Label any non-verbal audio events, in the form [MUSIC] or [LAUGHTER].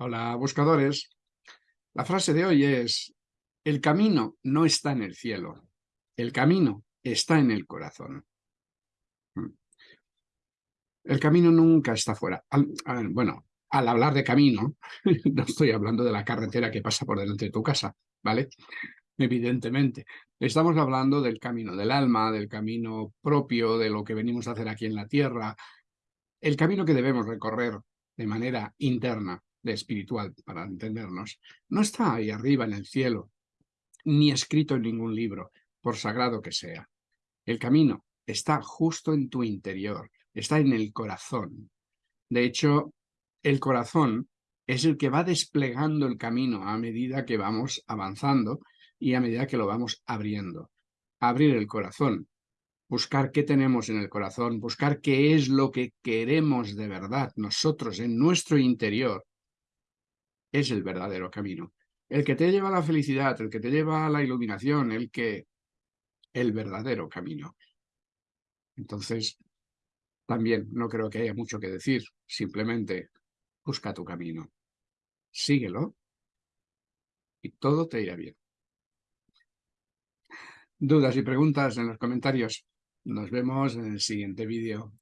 Hola, buscadores. La frase de hoy es, el camino no está en el cielo, el camino está en el corazón. Mm. El camino nunca está fuera. bueno, al hablar de camino, [LAUGHS] no estoy hablando de la carretera que pasa por delante de tu casa, ¿vale? Evidentemente. Estamos hablando del camino del alma, del camino propio, de lo que venimos a hacer aquí en la tierra, el camino que debemos recorrer de manera interna, espiritual, para entendernos, no está ahí arriba en el cielo, ni escrito en ningún libro, por sagrado que sea. El camino está justo en tu interior, está en el corazón. De hecho, el corazón es el que va desplegando el camino a medida que vamos avanzando y a medida que lo vamos abriendo. Abrir el corazón, buscar qué tenemos en el corazón, buscar qué es lo que queremos de verdad nosotros en nuestro interior, es el verdadero camino. El que te lleva a la felicidad, el que te lleva a la iluminación, el que... el verdadero camino. Entonces, también no creo que haya mucho que decir, simplemente busca tu camino, síguelo y todo te irá bien. Dudas y preguntas en los comentarios. Nos vemos en el siguiente vídeo.